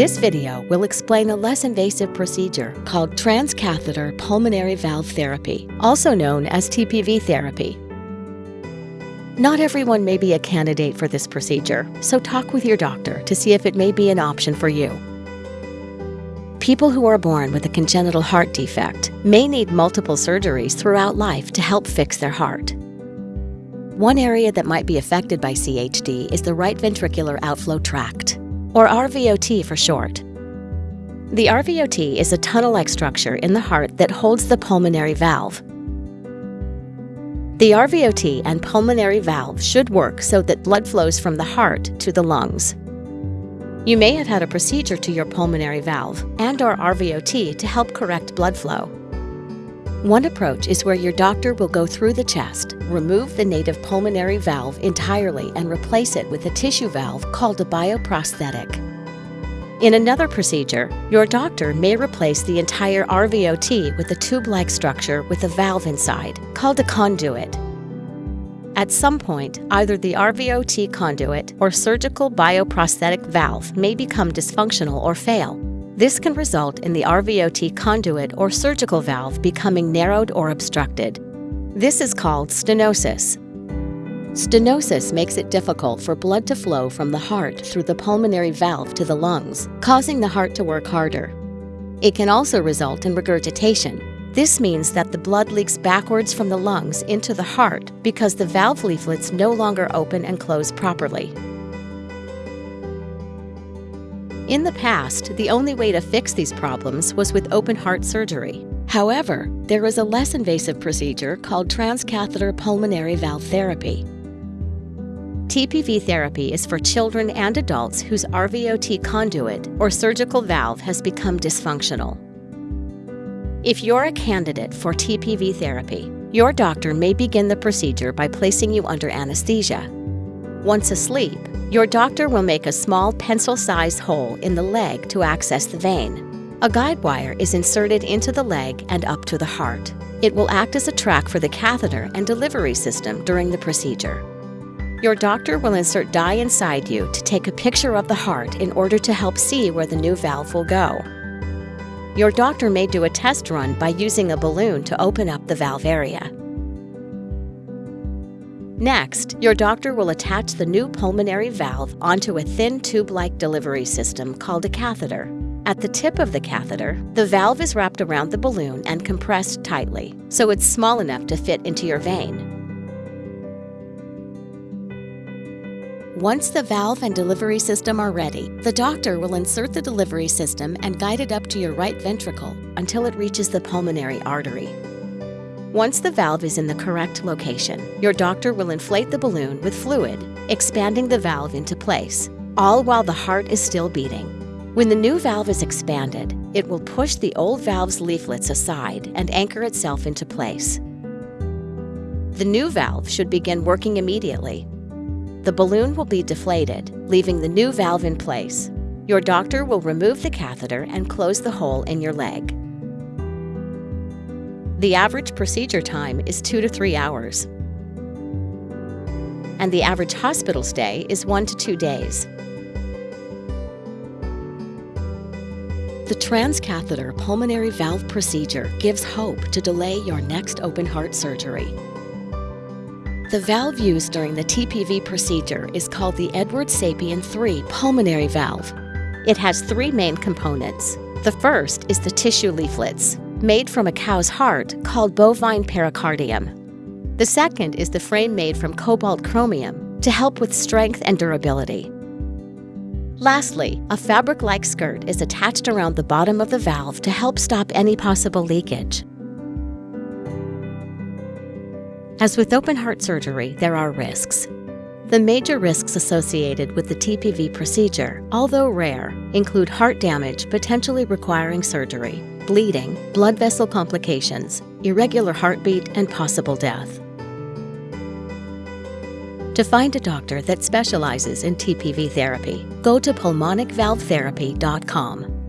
This video will explain a less invasive procedure called transcatheter pulmonary valve therapy, also known as TPV therapy. Not everyone may be a candidate for this procedure, so talk with your doctor to see if it may be an option for you. People who are born with a congenital heart defect may need multiple surgeries throughout life to help fix their heart. One area that might be affected by CHD is the right ventricular outflow tract, or RVOT for short. The RVOT is a tunnel-like structure in the heart that holds the pulmonary valve. The RVOT and pulmonary valve should work so that blood flows from the heart to the lungs. You may have had a procedure to your pulmonary valve and or RVOT to help correct blood flow. One approach is where your doctor will go through the chest, remove the native pulmonary valve entirely and replace it with a tissue valve called a bioprosthetic. In another procedure, your doctor may replace the entire RVOT with a tube-like structure with a valve inside, called a conduit, at some point, either the RVOT conduit or surgical bioprosthetic valve may become dysfunctional or fail. This can result in the RVOT conduit or surgical valve becoming narrowed or obstructed. This is called stenosis. Stenosis makes it difficult for blood to flow from the heart through the pulmonary valve to the lungs, causing the heart to work harder. It can also result in regurgitation, this means that the blood leaks backwards from the lungs into the heart because the valve leaflets no longer open and close properly. In the past, the only way to fix these problems was with open heart surgery. However, there is a less invasive procedure called transcatheter pulmonary valve therapy. TPV therapy is for children and adults whose RVOT conduit or surgical valve has become dysfunctional. If you're a candidate for TPV therapy, your doctor may begin the procedure by placing you under anesthesia. Once asleep, your doctor will make a small pencil-sized hole in the leg to access the vein. A guide wire is inserted into the leg and up to the heart. It will act as a track for the catheter and delivery system during the procedure. Your doctor will insert dye inside you to take a picture of the heart in order to help see where the new valve will go. Your doctor may do a test run by using a balloon to open up the valve area. Next, your doctor will attach the new pulmonary valve onto a thin tube-like delivery system called a catheter. At the tip of the catheter, the valve is wrapped around the balloon and compressed tightly, so it's small enough to fit into your vein. Once the valve and delivery system are ready, the doctor will insert the delivery system and guide it up to your right ventricle until it reaches the pulmonary artery. Once the valve is in the correct location, your doctor will inflate the balloon with fluid, expanding the valve into place, all while the heart is still beating. When the new valve is expanded, it will push the old valve's leaflets aside and anchor itself into place. The new valve should begin working immediately the balloon will be deflated, leaving the new valve in place. Your doctor will remove the catheter and close the hole in your leg. The average procedure time is two to three hours. And the average hospital stay is one to two days. The transcatheter pulmonary valve procedure gives hope to delay your next open heart surgery. The valve used during the TPV procedure is called the Edwards Sapien 3 pulmonary valve. It has three main components. The first is the tissue leaflets, made from a cow's heart called bovine pericardium. The second is the frame made from cobalt chromium to help with strength and durability. Lastly, a fabric-like skirt is attached around the bottom of the valve to help stop any possible leakage. As with open heart surgery, there are risks. The major risks associated with the TPV procedure, although rare, include heart damage potentially requiring surgery, bleeding, blood vessel complications, irregular heartbeat, and possible death. To find a doctor that specializes in TPV therapy, go to pulmonicvalvetherapy.com.